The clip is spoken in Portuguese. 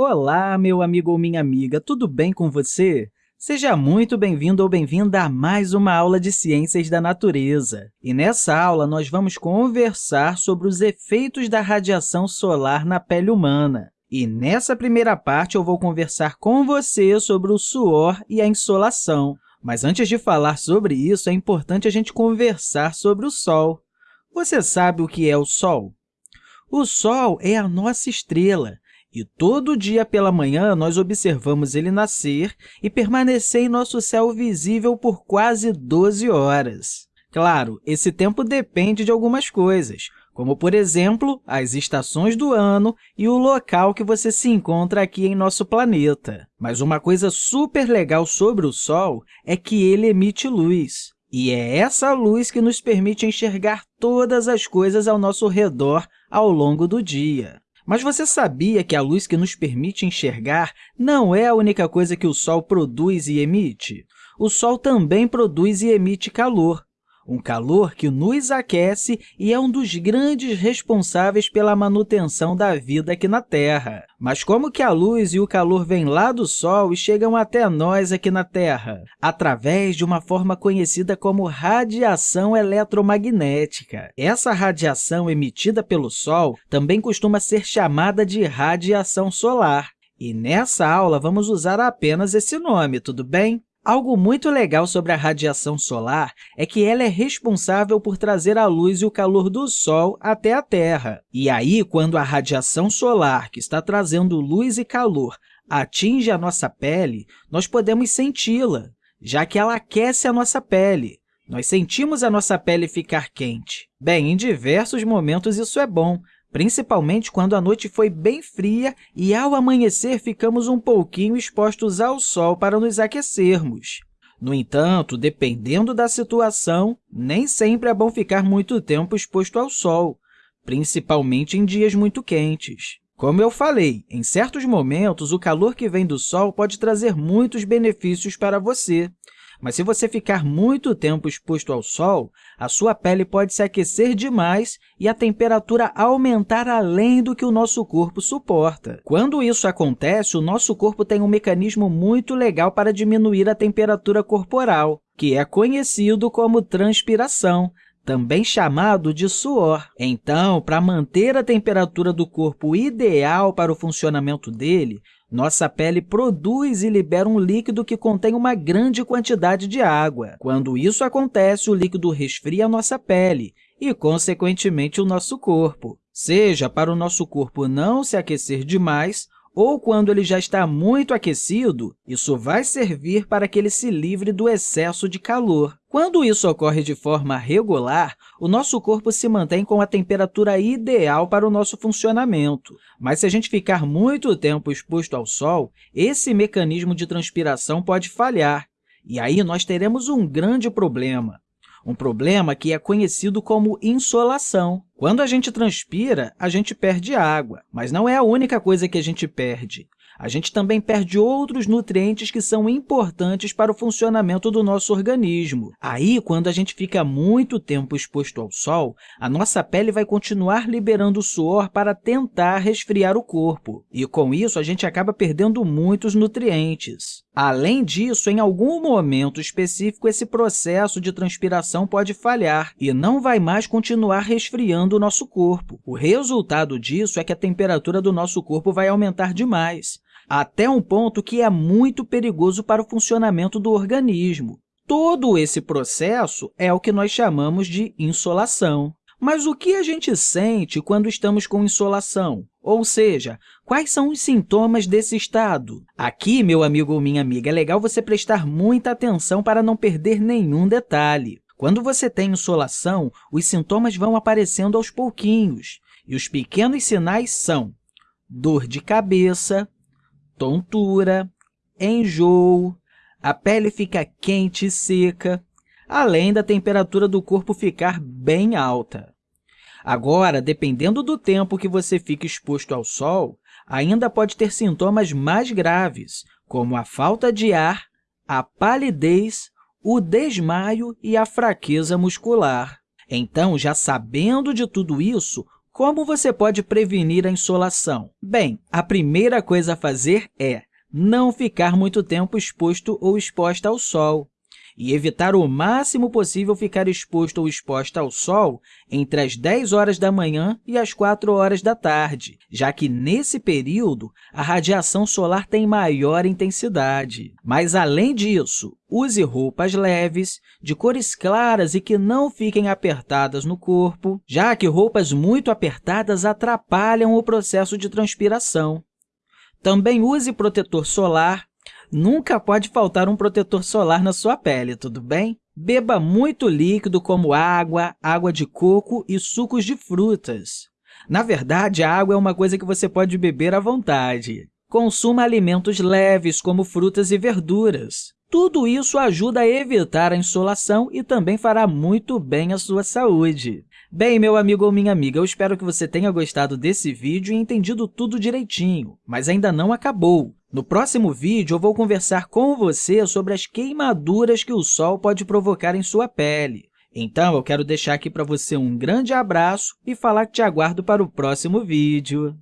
Olá, meu amigo ou minha amiga, tudo bem com você? Seja muito bem-vindo ou bem-vinda a mais uma aula de Ciências da Natureza. E nessa aula, nós vamos conversar sobre os efeitos da radiação solar na pele humana. E nessa primeira parte, eu vou conversar com você sobre o suor e a insolação. Mas antes de falar sobre isso, é importante a gente conversar sobre o Sol. Você sabe o que é o Sol? O Sol é a nossa estrela, e todo dia pela manhã, nós observamos ele nascer e permanecer em nosso céu visível por quase 12 horas. Claro, esse tempo depende de algumas coisas, como, por exemplo, as estações do ano e o local que você se encontra aqui em nosso planeta. Mas uma coisa super legal sobre o Sol é que ele emite luz. E é essa luz que nos permite enxergar todas as coisas ao nosso redor ao longo do dia. Mas você sabia que a luz que nos permite enxergar não é a única coisa que o Sol produz e emite? O Sol também produz e emite calor, um calor que nos aquece e é um dos grandes responsáveis pela manutenção da vida aqui na Terra. Mas como que a luz e o calor vêm lá do Sol e chegam até nós aqui na Terra? Através de uma forma conhecida como radiação eletromagnética. Essa radiação emitida pelo Sol também costuma ser chamada de radiação solar. E nessa aula, vamos usar apenas esse nome, tudo bem? Algo muito legal sobre a radiação solar é que ela é responsável por trazer a luz e o calor do Sol até a Terra. E aí, quando a radiação solar, que está trazendo luz e calor, atinge a nossa pele, nós podemos senti-la, já que ela aquece a nossa pele. Nós sentimos a nossa pele ficar quente. Bem, em diversos momentos isso é bom, principalmente quando a noite foi bem fria e, ao amanhecer, ficamos um pouquinho expostos ao sol para nos aquecermos. No entanto, dependendo da situação, nem sempre é bom ficar muito tempo exposto ao sol, principalmente em dias muito quentes. Como eu falei, em certos momentos, o calor que vem do sol pode trazer muitos benefícios para você, mas se você ficar muito tempo exposto ao sol, a sua pele pode se aquecer demais e a temperatura aumentar além do que o nosso corpo suporta. Quando isso acontece, o nosso corpo tem um mecanismo muito legal para diminuir a temperatura corporal, que é conhecido como transpiração, também chamado de suor. Então, para manter a temperatura do corpo ideal para o funcionamento dele, nossa pele produz e libera um líquido que contém uma grande quantidade de água. Quando isso acontece, o líquido resfria a nossa pele e, consequentemente, o nosso corpo, seja para o nosso corpo não se aquecer demais ou quando ele já está muito aquecido, isso vai servir para que ele se livre do excesso de calor. Quando isso ocorre de forma regular, o nosso corpo se mantém com a temperatura ideal para o nosso funcionamento. Mas se a gente ficar muito tempo exposto ao sol, esse mecanismo de transpiração pode falhar, e aí nós teremos um grande problema um problema que é conhecido como insolação. Quando a gente transpira, a gente perde água, mas não é a única coisa que a gente perde a gente também perde outros nutrientes que são importantes para o funcionamento do nosso organismo. Aí, quando a gente fica muito tempo exposto ao sol, a nossa pele vai continuar liberando suor para tentar resfriar o corpo, e com isso a gente acaba perdendo muitos nutrientes. Além disso, em algum momento específico, esse processo de transpiração pode falhar e não vai mais continuar resfriando o nosso corpo. O resultado disso é que a temperatura do nosso corpo vai aumentar demais até um ponto que é muito perigoso para o funcionamento do organismo. Todo esse processo é o que nós chamamos de insolação. Mas o que a gente sente quando estamos com insolação? Ou seja, quais são os sintomas desse estado? Aqui, meu amigo ou minha amiga, é legal você prestar muita atenção para não perder nenhum detalhe. Quando você tem insolação, os sintomas vão aparecendo aos pouquinhos, e os pequenos sinais são dor de cabeça, tontura, enjoo, a pele fica quente e seca, além da temperatura do corpo ficar bem alta. Agora, dependendo do tempo que você fica exposto ao sol, ainda pode ter sintomas mais graves, como a falta de ar, a palidez, o desmaio e a fraqueza muscular. Então, já sabendo de tudo isso, Como você pode prevenir a insolação? Bem, a primeira coisa a fazer é não ficar muito tempo exposto ou exposta ao sol e evitar o máximo possível ficar exposto ou exposta ao sol entre as 10 horas da manhã e as 4 horas da tarde, já que, nesse período, a radiação solar tem maior intensidade. Mas, além disso, use roupas leves, de cores claras e que não fiquem apertadas no corpo, já que roupas muito apertadas atrapalham o processo de transpiração. Também use protetor solar Nunca pode faltar um protetor solar na sua pele, tudo bem? Beba muito líquido como água, água de coco e sucos de frutas. Na verdade, a água é uma coisa que você pode beber à vontade. Consuma alimentos leves, como frutas e verduras. Tudo isso ajuda a evitar a insolação e também fará muito bem à sua saúde. Bem, meu amigo ou minha amiga, eu espero que você tenha gostado desse vídeo e entendido tudo direitinho, mas ainda não acabou. No próximo vídeo, eu vou conversar com você sobre as queimaduras que o sol pode provocar em sua pele. Então, eu quero deixar aqui para você um grande abraço e falar que te aguardo para o próximo vídeo.